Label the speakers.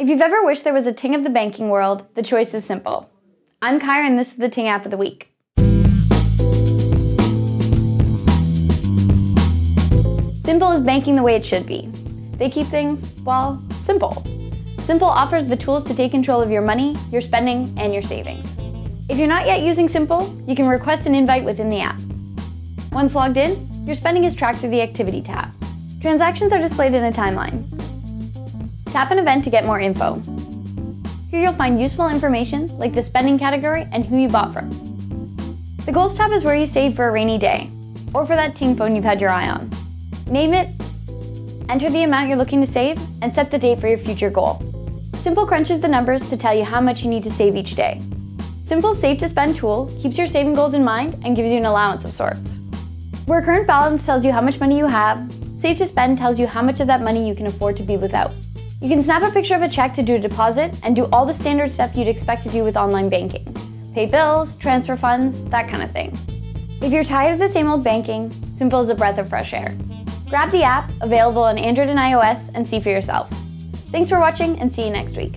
Speaker 1: If you've ever wished there was a Ting of the banking world, the choice is simple. I'm Kyra and this is the Ting app of the week. Simple is banking the way it should be. They keep things, well, simple. Simple offers the tools to take control of your money, your spending, and your savings. If you're not yet using Simple, you can request an invite within the app. Once logged in, your spending is tracked through the Activity tab. Transactions are displayed in a timeline. Tap an event to get more info. Here you'll find useful information like the spending category and who you bought from. The Goals tab is where you save for a rainy day, or for that Ting phone you've had your eye on. Name it, enter the amount you're looking to save, and set the date for your future goal. Simple crunches the numbers to tell you how much you need to save each day. Simple's Save to Spend tool keeps your saving goals in mind and gives you an allowance of sorts. Where current balance tells you how much money you have, Save to Spend tells you how much of that money you can afford to be without. You can snap a picture of a check to do a deposit and do all the standard stuff you'd expect to do with online banking. Pay bills, transfer funds, that kind of thing. If you're tired of the same old banking, Simple is a breath of fresh air. Grab the app, available on Android and iOS, and see for yourself. Thanks for watching and see you next week.